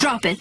Drop it.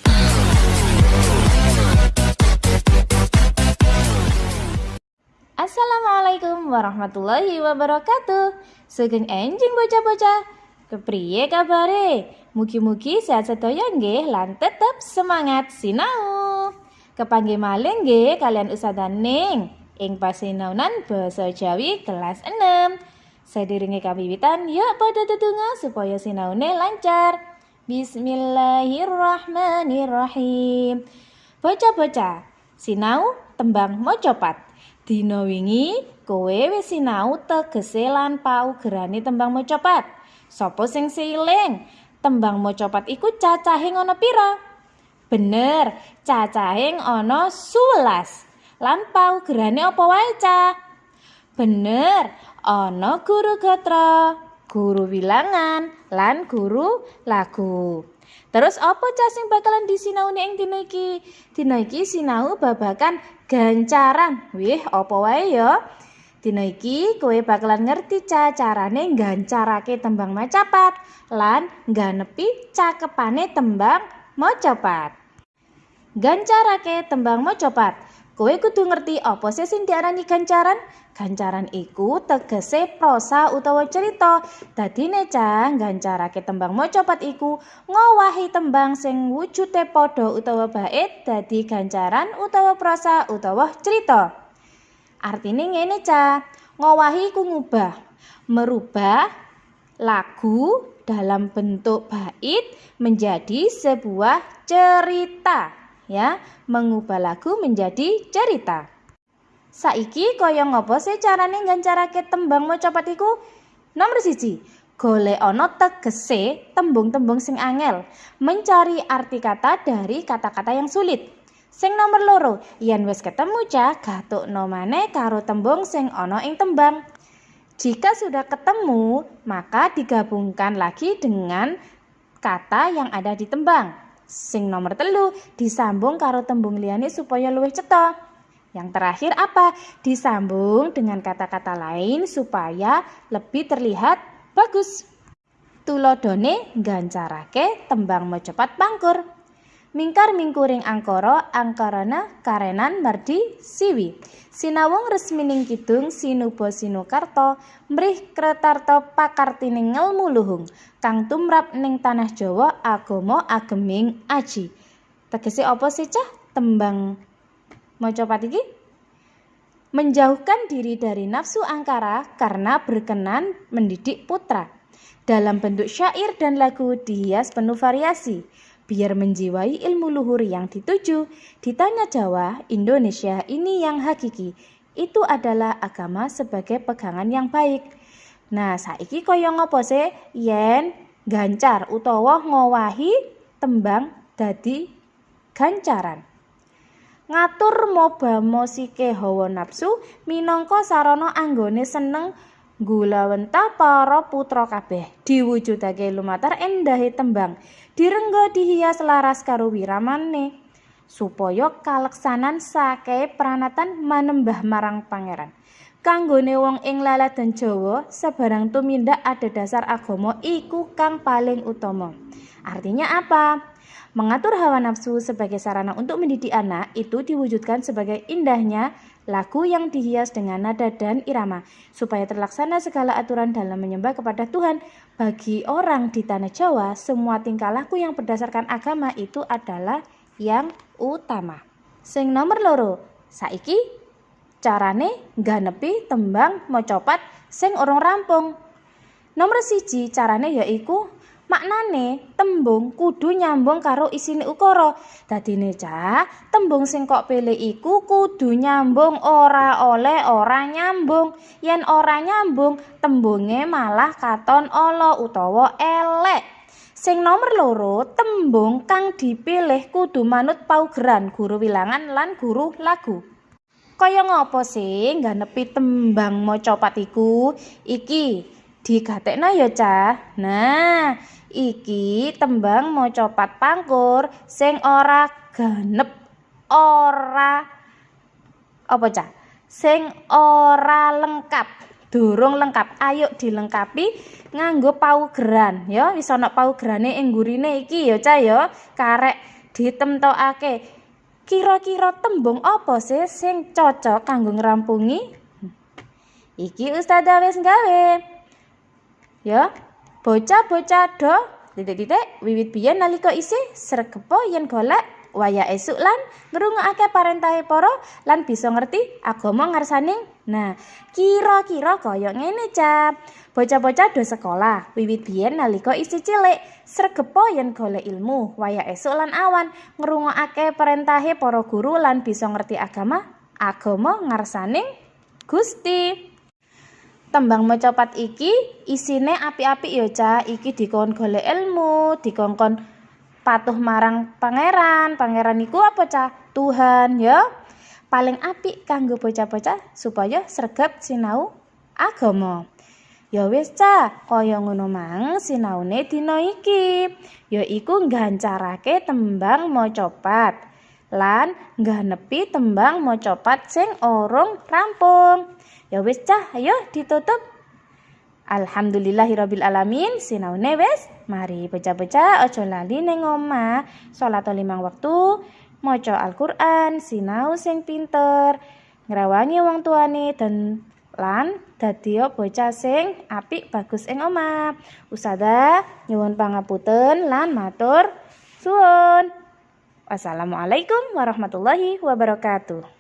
Assalamualaikum warahmatullahi wabarakatuh Sugeng enjing bocah-bocah Kepriye kabare? Mugi-mugi sehat sedaya nggih lan tetep semangat sinau. Kepanggih malih nggih kalian Ustazah Ning ing pasinaunan basa Jawi kelas 6. Sadiringe kawiwitan yuk pada tetungga supaya sinaune lancar. Bismillahirrahmanirrahim. Bocah-bocah, sinau tembang mocopat. Dina wingi kowe wis sinau tegese lan paugerane tembang mocopat. Sopo sing siling? Tembang mocopat iku cacahe ngono pira? Bener, cacahing ana 11. Lan paugerane apa wae, Cah? Bener, ana guru gatra, guru wilangan, lan guru lagu. Terus apa cah sing bakalan disinauni ing dina iki? Dina iki sinau babakan gancaran. Wih, apa wae ya? Dina iki kowe bakalan ngerti cah carane gancarake tembang macapat lan ngganepi cakepane tembang macapat. Gancarake tembang macapat. Kowe kudu ngerti apa sih sing diarani gancaran? Gancaran iku tegese prosa utawa cerita. Dadine cah gancarake tembang macapat iku ngowahi tembang sing wujude padha utawa bait dadi gancaran utawa prosa utawa cerita. Artine ngene cah, ngowahi ku ngubah, merubah lagu dalam bentuk bait menjadi sebuah cerita ya mengubah lagu menjadi cerita. Saiki kaya ngopo sih carane nggancarake tembang macapat iku? Nomor siji golek ana tegese tembung-tembung sing angel mencari arti kata dari kata-kata yang sulit. Sing nomor loro yen wis ketemu cah gatukno maneh karo tembung sing ana ing tembang. Jika sudah ketemu maka digabungkan lagi dengan kata yang ada di tembang Sing nomor telu disambung karo tembung liyane supaya luwih cetha. Yang terakhir apa? Disambung dengan kata-kata lain supaya lebih terlihat bagus. Tulodone gancarake tembang cepat pangkur. Mingkar mingkuring angkara angkarana karenan mardi siwi. Sinawung resmining kidung sinuba sinukarta mrih kretarta pakartining ngelmu luhung kang tumrap ning tanah Jawa agama ageming aji. Tegese apa sih cah tembang macapat iki? Menjauhkan diri dari nafsu angkara karena berkenan mendidik putra. Dalam bentuk syair dan lagu dihias penuh variasi biar menjiwai ilmu luhur yang dituju. Di Tanah Jawa, Indonesia ini yang hakiki. Itu adalah agama sebagai pegangan yang baik. Nah, saiki kaya ngopo sih yen gancar utawa ngowahi tembang dadi gancaran. Ngatur moba mosike hawa nafsu minangka sarana anggone seneng Gulawenta para putra kabeh diwujudake lumatar endahe tembang direngga dihias laras karo wiramane supaya kaleksanan sake pranatan manembah marang pangeran kanggone wong ing laladan Jawa sebarang tumindak ada dasar agama iku kang paling utama artinya apa Mengatur hawa nafsu sebagai sarana untuk mendidik anak itu diwujudkan sebagai indahnya lagu yang dihias dengan nada dan irama, supaya terlaksana segala aturan dalam menyembah kepada Tuhan. Bagi orang di tanah Jawa, semua tingkah laku yang berdasarkan agama itu adalah yang utama. Sing nomor loro, saiki carane ganepi tembang mocopat sing orang rampung. Nomor siji carane yaiku maknane tembung kudu nyambung karo isine ukara. Dadine cah tembung sing kok pilih iku kudu nyambung ora oleh ora nyambung. Yen ora nyambung tembunge malah katon ala utawa elek. Sing nomor loro tembung kang dipilih kudu manut paugeran guru wilangan lan guru lagu kaya ngopo sih ngganepi tembang maca patiku iki digatekno ya cah nah iki tembang pat pangkur sing ora genep ora apa cah sing ora lengkap durung lengkap. Ayo dilengkapi nganggo paugeran ya. Wis ana paugerane ing gurine iki ya Cah ya. Karek ditemtokake. Kira-kira tembung apa sih sing cocok kanggo ngrampungi? Iki Ustazah wis gawe. Ya, bocah-bocah do titik-titik wiwit biyen nalika isih sregepo yen golek waya esuk lan ngrungokake parentahe para lan bisa ngerti agama ngarsaning. Nah, kira-kira kaya ngene, Ca. Bocah-bocah do sekolah wiwit biyen nalika isih cilik, sregepo yen golek ilmu, waya esuk lan awan, ngrungokake perintahe para guru lan bisa ngerti agama agama ngarsaning Gusti. Tembang mecopat iki isine apik-apik ya, Ca. Iki dikon golek ilmu, dikongkon patuh marang pangeran. Pangeran iku apa cah? Tuhan ya. Paling apik kanggo bocah-bocah supaya sregep sinau agama. Ya wis cah, kaya ngono mang sinaune dina iki. Ya iku nggancarake tembang macapat lan ngganepi tembang macapat sing orong rampung. Ya wis cah, ayo ditutup. Alhamdulillahirabbil alamin. Sinaune wis mari baca-baca aja lali ning omah. Salat limang waktu. Maca Al-Qur'an. Sinau sing pinter. Ngrawani wong tuane dan lan dadi bocah sing apik bagus ing omah. Usada nyuwun pangapunten lan matur suwun. Wassalamualaikum warahmatullahi wabarakatuh